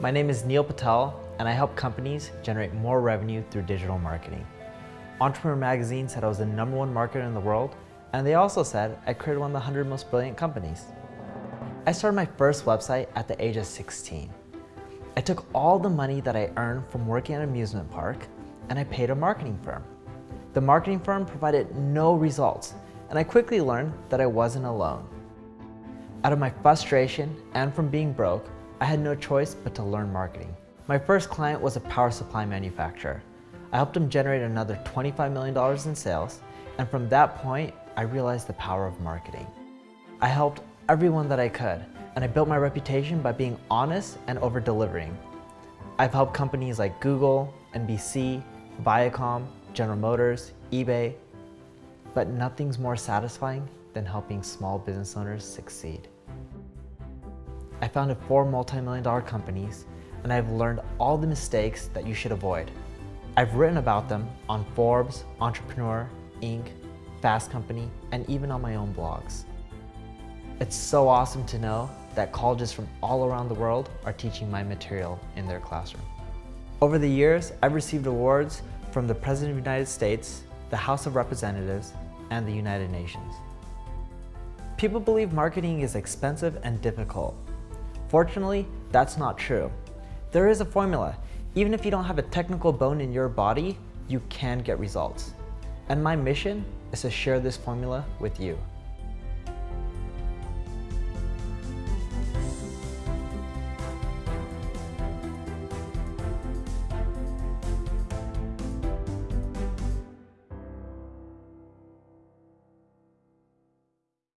My name is Neil Patel, and I help companies generate more revenue through digital marketing. Entrepreneur Magazine said I was the number one marketer in the world, and they also said I created one of the 100 most brilliant companies. I started my first website at the age of 16. I took all the money that I earned from working at an amusement park, and I paid a marketing firm. The marketing firm provided no results, and I quickly learned that I wasn't alone. Out of my frustration and from being broke, I had no choice but to learn marketing. My first client was a power supply manufacturer. I helped him generate another $25 million in sales, and from that point, I realized the power of marketing. I helped everyone that I could, and I built my reputation by being honest and over-delivering. I've helped companies like Google, NBC, Viacom, General Motors, eBay, but nothing's more satisfying than helping small business owners succeed. I founded four multi-million dollar companies and I've learned all the mistakes that you should avoid. I've written about them on Forbes, Entrepreneur, Inc., Fast Company, and even on my own blogs. It's so awesome to know that colleges from all around the world are teaching my material in their classroom. Over the years, I've received awards from the President of the United States, the House of Representatives, and the United Nations. People believe marketing is expensive and difficult. Fortunately, that's not true. There is a formula. Even if you don't have a technical bone in your body, you can get results. And my mission is to share this formula with you.